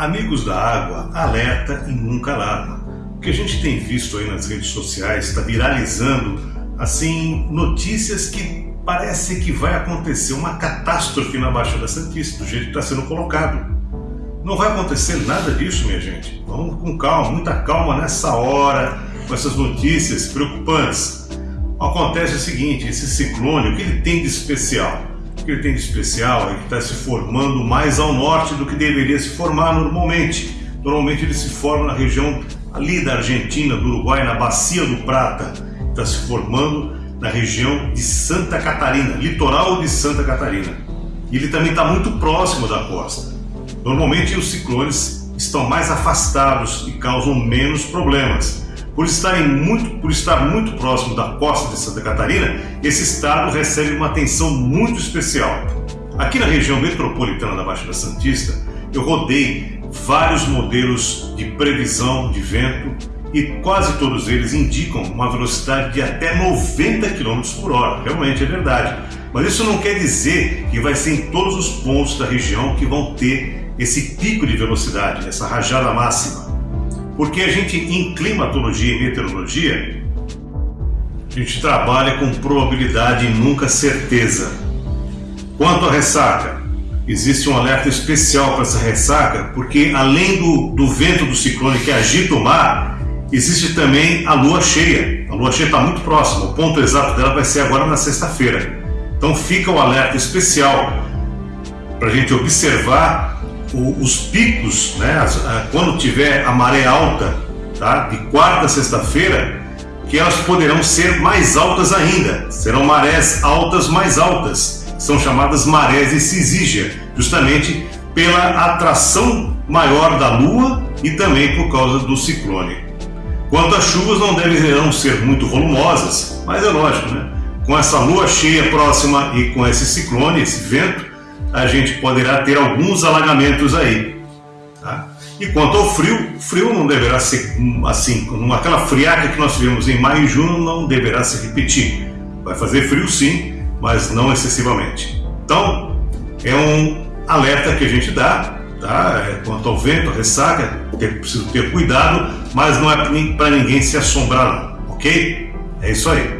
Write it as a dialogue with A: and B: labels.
A: Amigos da água, alerta e nunca alarma. O que a gente tem visto aí nas redes sociais está viralizando assim notícias que parece que vai acontecer uma catástrofe na Baixada Santista, do jeito que está sendo colocado. Não vai acontecer nada disso, minha gente. Vamos com calma, muita calma nessa hora, com essas notícias preocupantes. Acontece o seguinte, esse ciclone, o que ele tem de especial? Que ele tem de especial é que está se formando mais ao norte do que deveria se formar normalmente. Normalmente ele se forma na região ali da Argentina, do Uruguai, na Bacia do Prata. Está se formando na região de Santa Catarina, litoral de Santa Catarina. Ele também está muito próximo da costa. Normalmente os ciclones estão mais afastados e causam menos problemas. Por, estarem muito, por estar muito próximo da costa de Santa Catarina, esse estado recebe uma atenção muito especial. Aqui na região metropolitana da Baixada Santista, eu rodei vários modelos de previsão de vento e quase todos eles indicam uma velocidade de até 90 km por hora. Realmente é verdade. Mas isso não quer dizer que vai ser em todos os pontos da região que vão ter esse pico de velocidade, essa rajada máxima. Porque a gente, em climatologia e meteorologia, a gente trabalha com probabilidade e nunca certeza. Quanto à ressaca, existe um alerta especial para essa ressaca, porque além do, do vento do ciclone que agita o mar, existe também a lua cheia. A lua cheia está muito próxima, o ponto exato dela vai ser agora na sexta-feira. Então fica o alerta especial para a gente observar o, os picos, né, as, a, quando tiver a maré alta, tá, de quarta a sexta-feira, que elas poderão ser mais altas ainda. Serão marés altas mais altas. São chamadas marés de Cisígia, justamente pela atração maior da Lua e também por causa do ciclone. Quanto às chuvas, não deverão ser muito volumosas, mas é lógico, né? Com essa lua cheia próxima e com esse ciclone, esse vento, a gente poderá ter alguns alagamentos aí. Tá? E quanto ao frio, frio não deverá ser assim, aquela friaca que nós tivemos em maio e junho não deverá se repetir. Vai fazer frio sim, mas não excessivamente. Então, é um alerta que a gente dá, tá? É, quanto ao vento, a ressaca, ter, preciso ter cuidado, mas não é para ninguém se assombrar, não, ok? É isso aí.